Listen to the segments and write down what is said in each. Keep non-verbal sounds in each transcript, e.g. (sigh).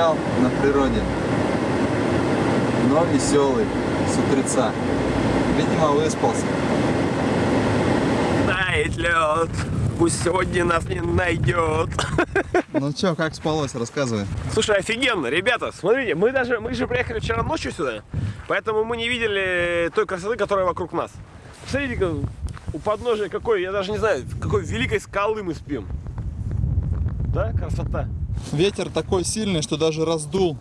Одичал на природе, но веселый, с утреца. Видимо, выспался. Тает лед, пусть сегодня нас не найдет. (laughs) Ну чё, как спалось, рассказывай. Слушай, офигенно, ребята, смотрите, мы даже, мы же приехали вчера ночью сюда, поэтому мы не видели той красоты, которая вокруг нас. Смотрите, у подножия какой, я даже не знаю, какой великой скалы мы спим. Да, красота. Ветер такой сильный, что даже раздул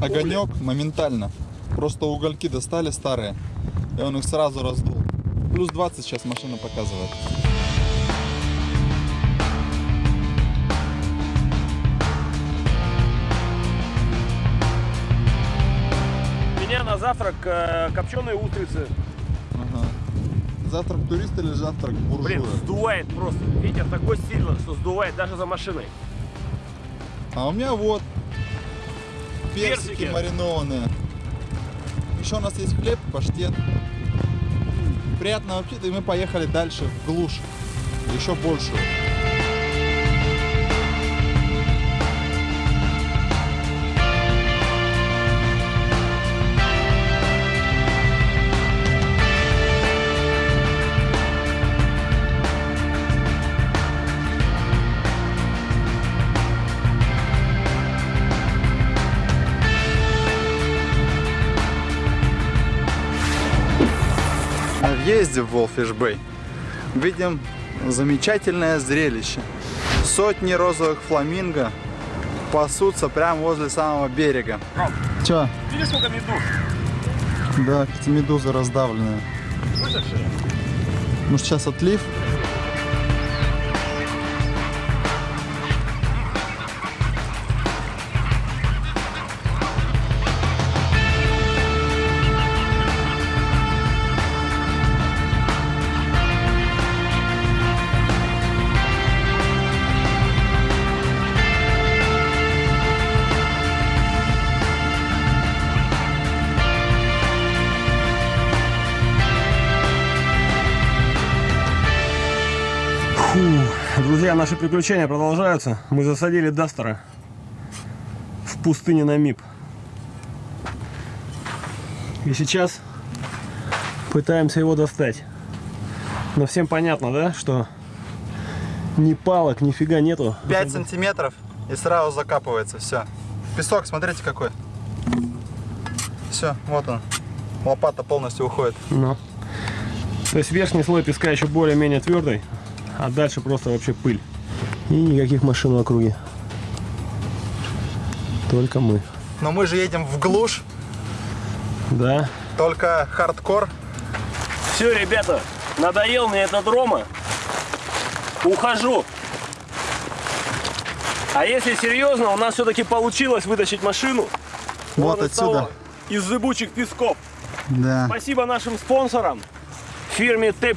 огонек моментально. Просто угольки достали старые, и он их сразу раздул. Плюс 20 сейчас машина показывает. Меня на завтрак э, копченые устрицы. Ага. Завтрак туриста или завтрак буржуя? Блин, сдувает просто. Ветер такой сильный, что сдувает даже за машиной. А у меня вот персики, Персики. маринованные. Еще у нас есть хлеб, паштет. Приятно вообще-то, и мы поехали дальше, в глушь. Еще больше. Въезде в Волфиш Бэй видим замечательное зрелище. Сотни розовых фламинго пасутся прямо возле самого берега. Че? Видишь, сколько медуз? Да, эти медузы раздавленные. Высохшие. Может сейчас отлив? Наши приключения продолжаются. Мы засадили Дастера в пустыне Намиб. И сейчас пытаемся его достать. Но всем понятно, да, что ни палок, нифига нету. 5 сантиметров и сразу закапывается, все. Песок, смотрите какой. Все, вот он. Лопата полностью уходит. Ну. То есть верхний слой песка еще более-менее твердый, а дальше просто вообще пыль. И никаких машин в округе. Только мы. Но мы же едем в глушь, Да. только хардкор. Все, ребята, надоел мне этот Рома. Ухожу. А если серьезно, у нас все-таки получилось вытащить машину. Вот Вон из отсюда. того, Из зыбучих песков. Да. Спасибо нашим спонсорам, фирме Т+,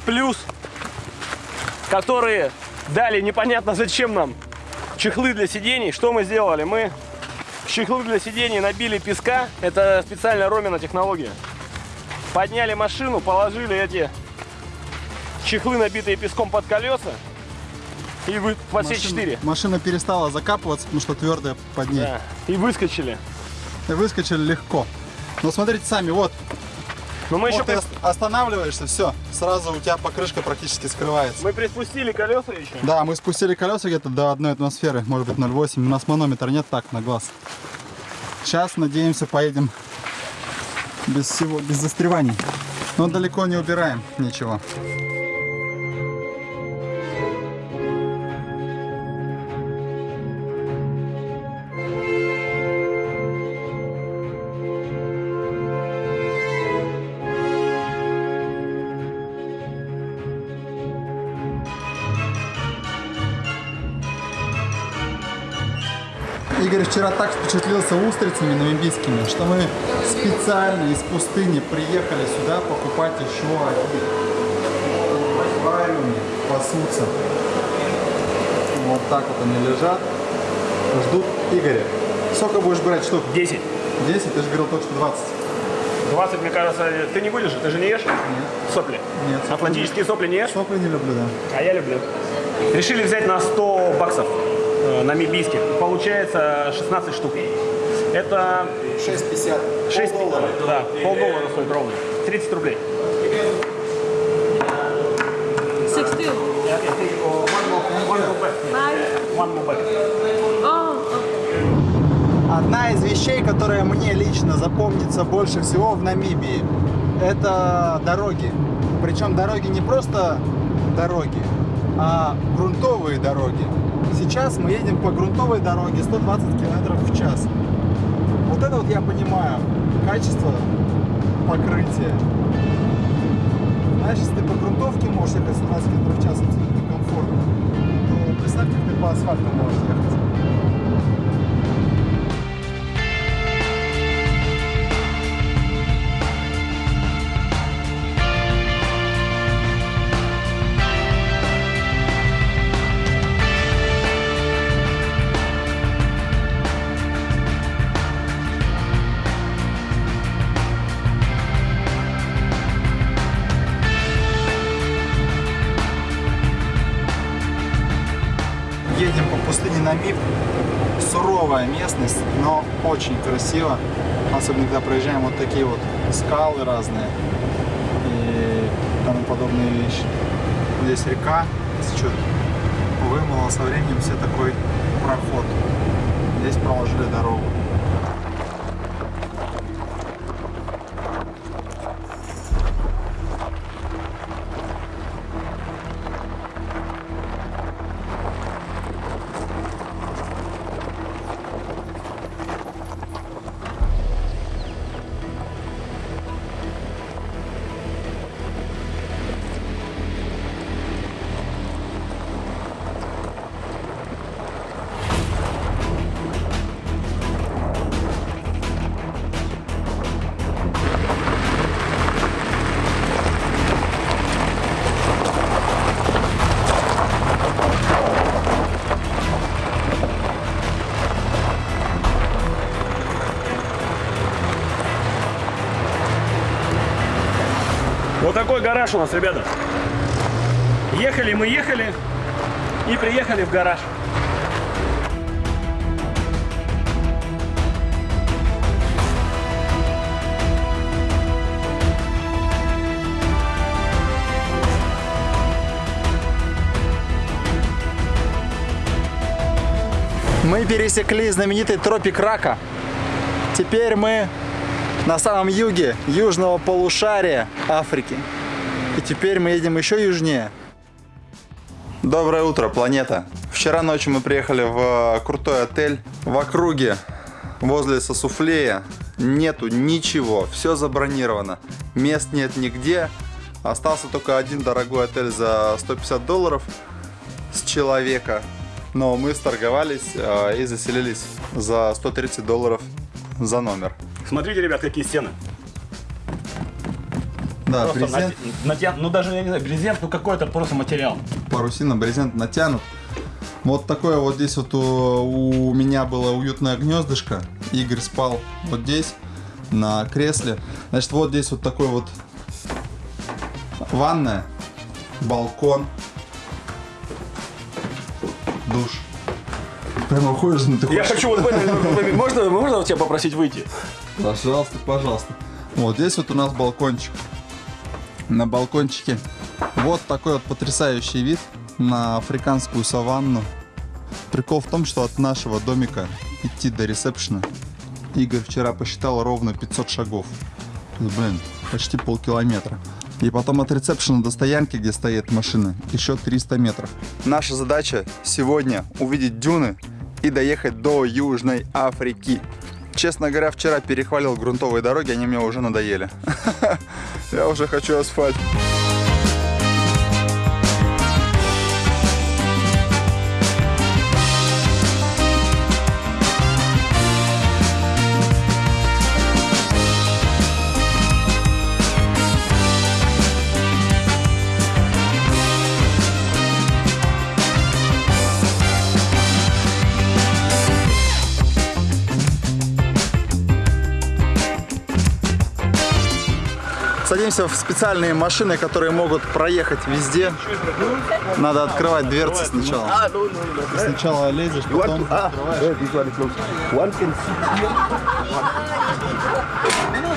которые дали непонятно зачем нам чехлы для сидений. Что мы сделали? Мы чехлы для сидений набили песка. Это специальная Ромина технология. Подняли машину, положили эти чехлы, набитые песком под колеса. И вы по все четыре. Машина перестала закапываться, потому что твердая под ней. Да. И выскочили. И выскочили легко. Но смотрите сами, вот, Но мы еще ты при- останавливаешься, все, сразу у тебя покрышка практически скрывается. мы приспустили колеса еще. Да, мы спустили колеса где-то до одной атмосферы, может быть 0,8. У нас манометра нет так на глаз. Сейчас, надеемся, поедем без всего, без застреваний. Но далеко не убираем ничего. Впечатлился устрицами намибийскими, что мы специально из пустыни приехали сюда покупать еще один. Аквариуме пасутся. Вот так вот они лежат. Ждут Игоря. Сколько будешь брать штук? 10. 10? Ты же говорил только что 20. 20, мне кажется, ты не будешь, ты же не ешь сопли? Нет. Атлантические сопли не ешь? Сопли не люблю, да. А я люблю. Решили взять на 100 баксов. э, намибийских. Получается 16 штук. Это 6,50. 6 доллара. Да, полдоллара стоит ровно. 30 рублей. 16. Nine. Okay. Одна из вещей, которая мне лично запомнится больше всего в Намибии, это дороги. Причем дороги не просто дороги, а грунтовые дороги. Сейчас мы едем по грунтовой дороге 120 км в час. Вот это вот я понимаю, качество покрытия. Знаешь, если ты по грунтовке можешь ехать 120 км в час, абсолютно комфортно, то представь, как ты по асфальту можешь ехать. Намиб. Суровая местность, но очень красиво. Особенно, когда проезжаем вот такие вот скалы разные и тому подобные вещи. Здесь река течет. Вымыла со временем все такой проход. Здесь проложили дорогу. Такой гараж у нас, ребята. Ехали мы, ехали и приехали в гараж. Мы пересекли знаменитый тропик Рака. Теперь мы на самом юге южного полушария Африки. И теперь мы едем еще южнее. Доброе утро, планета. Вчера ночью мы приехали в э, крутой отель в округе возле Сосуфлея. Нету ничего, все забронировано. Мест нет нигде. Остался только один дорогой отель за 150 долларов с человека. Но мы сторговались э, и заселились за 130 долларов за номер. Смотрите, ребят, какие стены. Да, Просто брезент, натя- Ну даже, я не знаю, брезент, ну какой-то просто материал. парусина, брезент натянут. Вот такое вот здесь вот у, у меня было уютное гнездышко. Игорь спал вот здесь, на кресле. Значит, вот здесь вот такой вот ванная, балкон, душ. Прямо уходишь, ну ты Я хочу вот в этом... (laughs) Можно, можно тебя попросить выйти? Пожалуйста, пожалуйста. Вот здесь вот у нас балкончик. На балкончике вот такой вот потрясающий вид на африканскую саванну. Прикол в том, что от нашего домика идти до ресепшена Игорь вчера посчитал ровно 500 шагов. Блин, почти полкилометра. И потом от ресепшена до стоянки, где стоит машина, еще 300 метров. Наша задача сегодня увидеть дюны и доехать до Южной Африки. Честно говоря, вчера перехвалил грунтовые дороги, они мне уже надоели. (laughs) Я уже хочу асфальт. Садимся в специальные машины, которые могут проехать везде. Надо открывать дверцы сначала. Сначала лезешь, потом открываешь.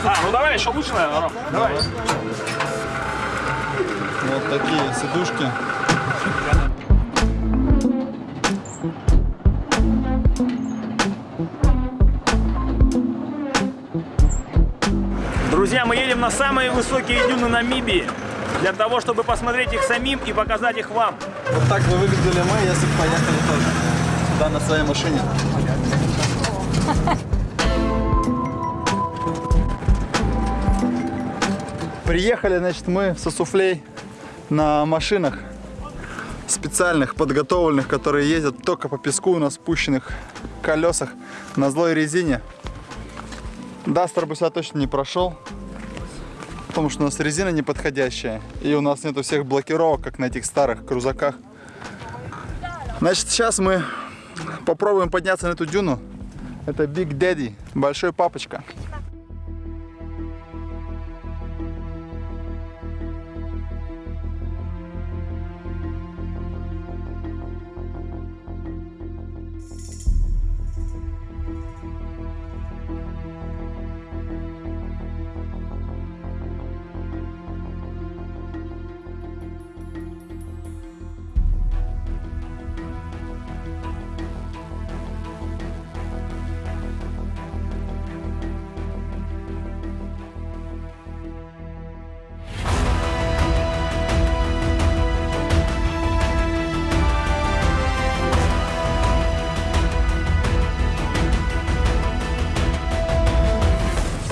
А, ну давай, еще лучше, наверное. Давай. Вот такие сидушки. Друзья, мы едем на самые высокие дюны Намибии. Для того, чтобы посмотреть их самим и показать их вам. Вот так бы выглядели мы, если бы поехали тоже сюда на своей машине. Приехали, значит, мы в Сосуфлей на машинах специальных, подготовленных, которые ездят только по песку на спущенных колесах на злой резине. Дастер бы сюда точно не прошел, потому что у нас резина неподходящая, и у нас нету всех блокировок, как на этих старых крузаках. Значит, сейчас мы попробуем подняться на эту дюну. Это Big Daddy, большой папочка.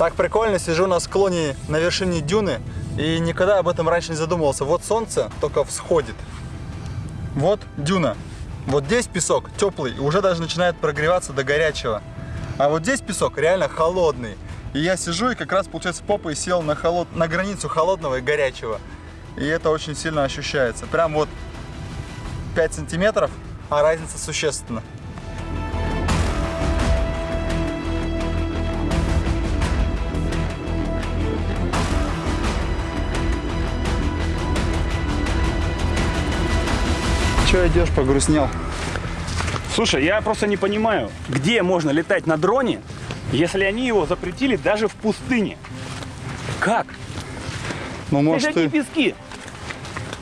Так прикольно, сижу на склоне на вершине дюны и никогда об этом раньше не задумывался. Вот солнце только всходит. Вот дюна. Вот здесь песок теплый уже даже начинает прогреваться до горячего. А вот здесь песок реально холодный. И я сижу и как раз, получается, попой сел на, холод... на границу холодного и горячего. И это очень сильно ощущается. Прям вот 5 сантиметров, а разница существенна. Че идешь, погрустнел? Слушай, я просто не понимаю, где можно летать на дроне, если они его запретили даже в пустыне. Как? Ну, может, Это ты, пески.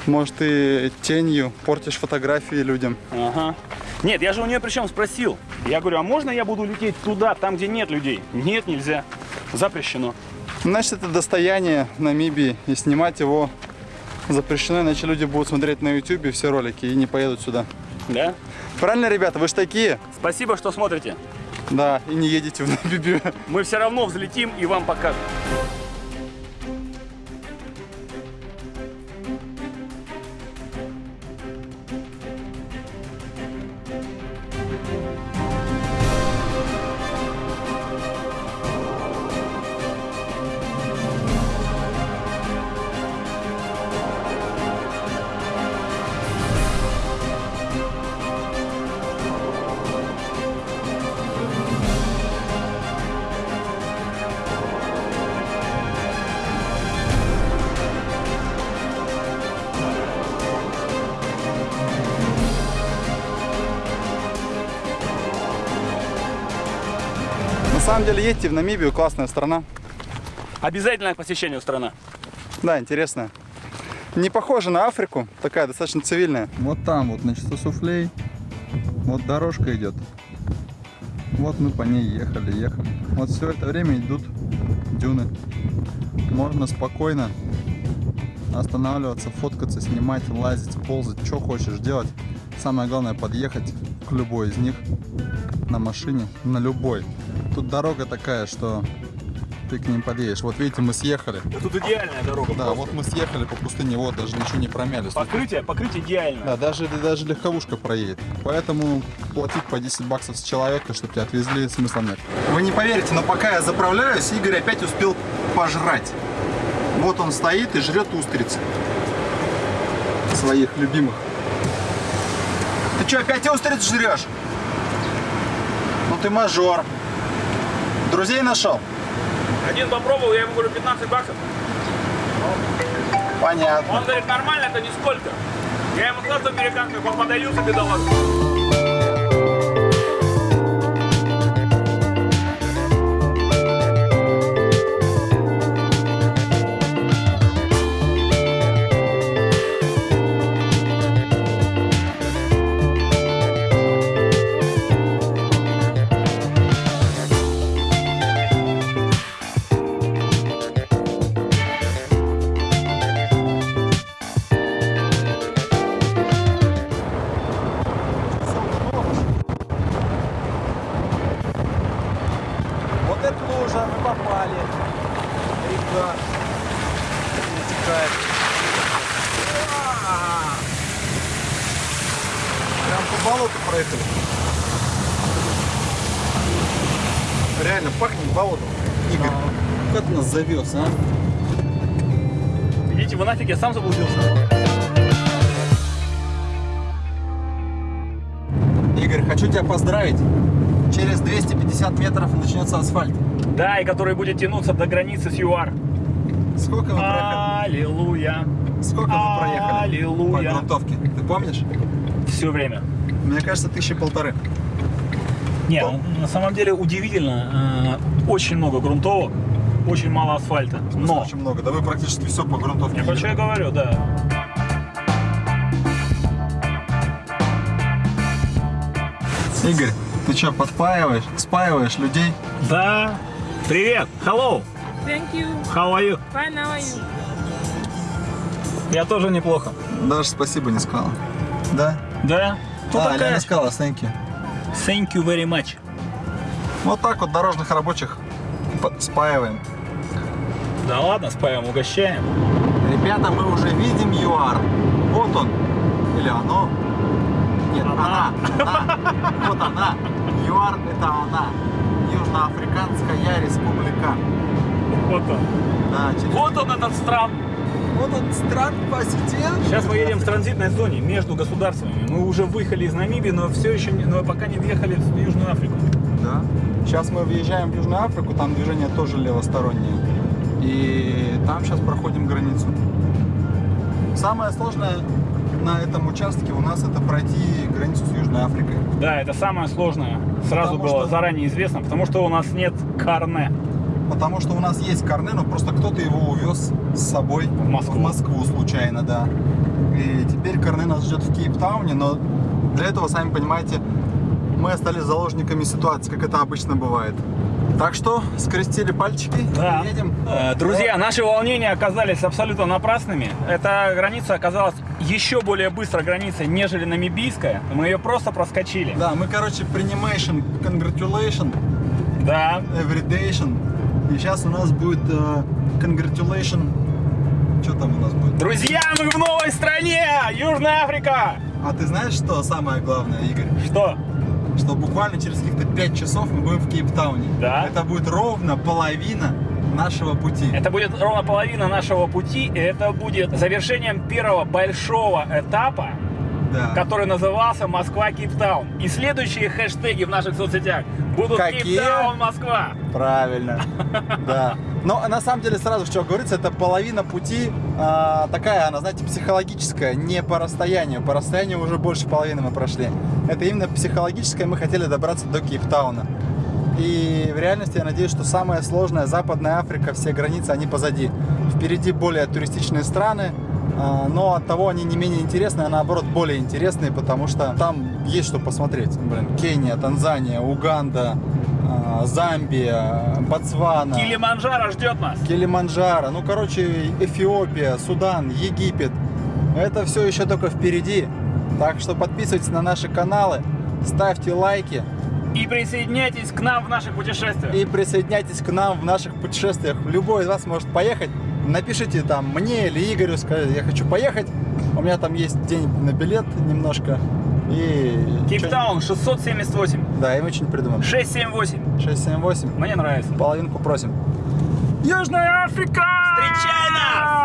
может, ты тенью портишь фотографии людям. Ага. Нет, я же у нее причем спросил. Я говорю, а можно я буду лететь туда, там, где нет людей? Нет, нельзя. Запрещено. Значит, это достояние Намибии, и снимать его запрещено, иначе люди будут смотреть на YouTube все ролики и не поедут сюда. Да? Правильно, ребята, вы же такие? Спасибо, что смотрите. Да, и не едете в Намибию. Мы все равно взлетим и вам покажем. Самом деле, едьте в Намибию, классная страна. Обязательно к посещению страна. Да, интересная. Не похожа на Африку, такая достаточно цивильная. Вот там вот, значит, суфлей. Вот дорожка идет. Вот мы по ней ехали, ехали. Вот все это время идут дюны. Можно спокойно останавливаться, фоткаться, снимать, лазить, ползать, что хочешь делать. Самое главное подъехать к любой из них на машине, на любой. Тут дорога такая, что ты к ним подъедешь. Вот видите, мы съехали. Тут идеальная дорога. Да, вот мы съехали по пустыне, вот даже ничего не промяли. Покрытие, покрытие идеальное. Да, даже, даже легковушка проедет. Поэтому платить по 10 баксов с человека, чтобы тебя отвезли, смысла нет. Вы не поверите, но пока я заправляюсь, Игорь опять успел пожрать. Вот он стоит и жрет устрицы. Своих любимых. Ты что, опять устриц жрешь? Ну ты мажор. Друзей нашел? Один попробовал, я ему говорю 15 баксов. Понятно. Он говорит, нормально, это нисколько. Я ему сказал, что американцев он подавился, бедолаг. Завез, а? Идите вы нафиг, я сам заблудился. Игорь, хочу тебя поздравить. Через 250 метров начнется асфальт. Да, и который будет тянуться до границы с ЮАР. Сколько мы проехали? Аллилуйя. Сколько мы проехали по Аллилуйя. грунтовке? Ты помнишь? Все время. Мне кажется, тысячи полторы. Не, ну, на самом деле удивительно. э, Очень много грунтовок, очень мало асфальта. В смысле, Но, очень много. Да вы практически все по грунтовке. я про что я говорю, да. Игорь, ты что, подпаиваешь, спаиваешь людей? Да. Привет. Hello. Thank you. How are you? Fine, how are you? Я тоже неплохо. Даже спасибо не сказала. Да? Да. Кто а, такая? Лена сказала, thank you. Thank you very much. Вот так вот дорожных рабочих спаиваем. Да ладно, спаем, угощаем. Ребята, мы уже видим ЮАР. Вот он. Или оно. Нет, Она. она. Она. Вот она. ЮАР это она. Южноафриканская республика. Вот он. Да, через- Вот он этот стран. Вот он стран посетил. Сейчас мы едем в транзитной зоне между государствами. Мы уже выехали из Намибии, но все еще не, но пока не въехали в Южную Африку. Да. Сейчас мы въезжаем в Южную Африку, там движение тоже левостороннее. И там сейчас проходим границу. Самое сложное на этом участке у нас это пройти границу с Южной Африкой. Да, это самое сложное. Сразу Потому было что- заранее известно, потому что у нас нет карне. Потому что у нас есть карне, но просто кто-то его увез с собой в Москву. Москву случайно, да. И теперь карне нас ждет в Кейптауне, но для этого, сами понимаете, мы остались заложниками ситуации, как это обычно бывает. Так что скрестили пальчики Да. едем. Э, Друзья, наши волнения оказались абсолютно напрасными. Эта граница оказалась еще более быстрой границей, нежели намибийская. Мы ее просто проскочили. Да, мы, короче, принимation, congratulation, Да. everydation. И сейчас у нас будет э, congratulation. Что там у нас будет? Друзья, мы в новой стране! Южная Африка! А ты знаешь, что самое главное, Игорь? Что? Что буквально через каких-то 5 часов мы будем в Кейптауне. Да. Это будет ровно половина нашего пути. Это будет ровно половина нашего пути, и это будет завершением первого большого этапа, Да. который назывался Москва Кейптаун. И следующие хэштеги в наших соцсетях будут Какие? Кейптаун Москва. Правильно. (laughs) Да. Но на самом деле сразу что говорится, это половина пути а, такая, она, знаете, психологическая, не по расстоянию. По расстоянию уже больше половины мы прошли. Это именно психологическое, мы хотели добраться до Кейптауна. И в реальности я надеюсь, что самое сложное, Западная Африка, все границы, они позади. Впереди более туристичные страны, а, но от того они не менее интересные, а наоборот более интересные, потому что там есть что посмотреть. Блин, Кения, Танзания, Уганда, а, Замбия, Ботсвана. Килиманджаро ждет нас. Килиманджаро, ну, короче, Эфиопия, Судан, Египет. Это все еще только впереди. Так что подписывайтесь на наши каналы, ставьте лайки И присоединяйтесь к нам в наших путешествиях. и присоединяйтесь к нам в наших путешествиях. Любой из вас может поехать. Напишите там мне или Игорю, скажите, я хочу поехать. У меня там есть денег на билет немножко. И... Кейптаун 678. Да, и мы что-нибудь придумаем. 678. 678. Мне нравится. Половинку просим. Южная Африка! Встречай нас!